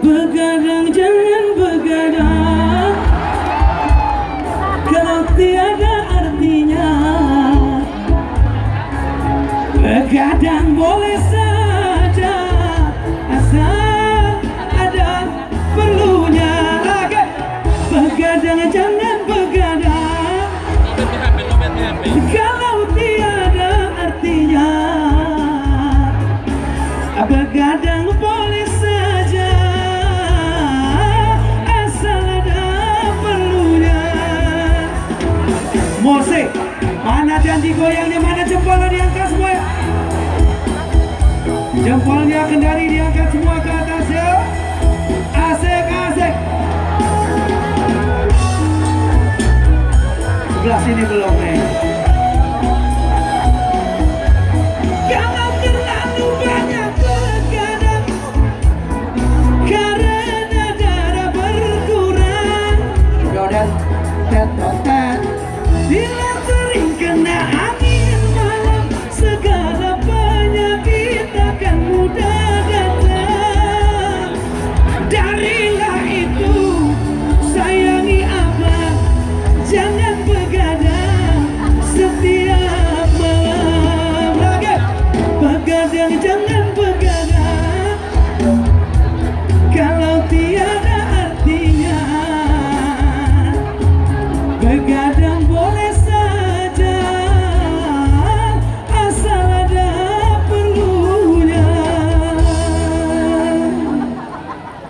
Begadang jangan begadang. Kalau tiada artinya Begadang boleh saja. Asal ada perlunya. Begadang jangan begadang Mose. Mana janji goyangnya Mana jempolnya diangkat semua. Jempolnya kendari diangkat semua ke atas ya. Asik asik. Sebelah sini belum ya. Bila kering kena angin malam Segala penyakit akan mudah datang. Dari